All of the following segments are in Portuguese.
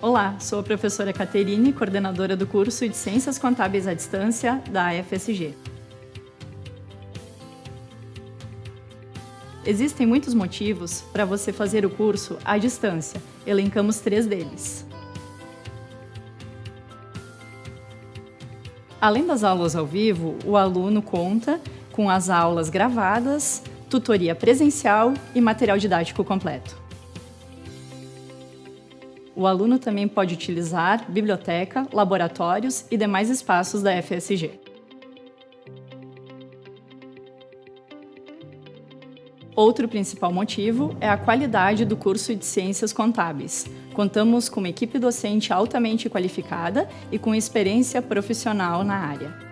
Olá, sou a professora Caterine, coordenadora do curso de Ciências Contábeis à Distância da FSG. Existem muitos motivos para você fazer o curso à distância. Elencamos três deles. Além das aulas ao vivo, o aluno conta com as aulas gravadas, tutoria presencial e material didático completo. O aluno também pode utilizar biblioteca, laboratórios e demais espaços da FSG. Outro principal motivo é a qualidade do curso de Ciências Contábeis. Contamos com uma equipe docente altamente qualificada e com experiência profissional na área.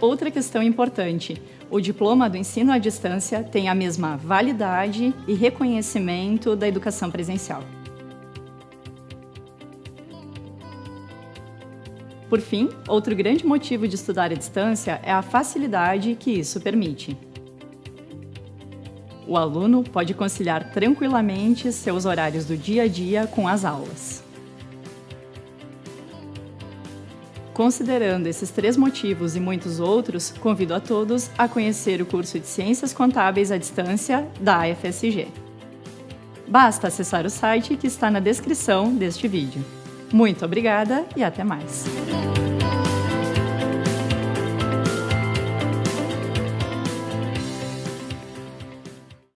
Outra questão importante, o diploma do ensino à distância tem a mesma validade e reconhecimento da educação presencial. Por fim, outro grande motivo de estudar à distância é a facilidade que isso permite. O aluno pode conciliar tranquilamente seus horários do dia a dia com as aulas. Considerando esses três motivos e muitos outros, convido a todos a conhecer o curso de Ciências Contábeis à Distância da AFSG. Basta acessar o site que está na descrição deste vídeo. Muito obrigada e até mais!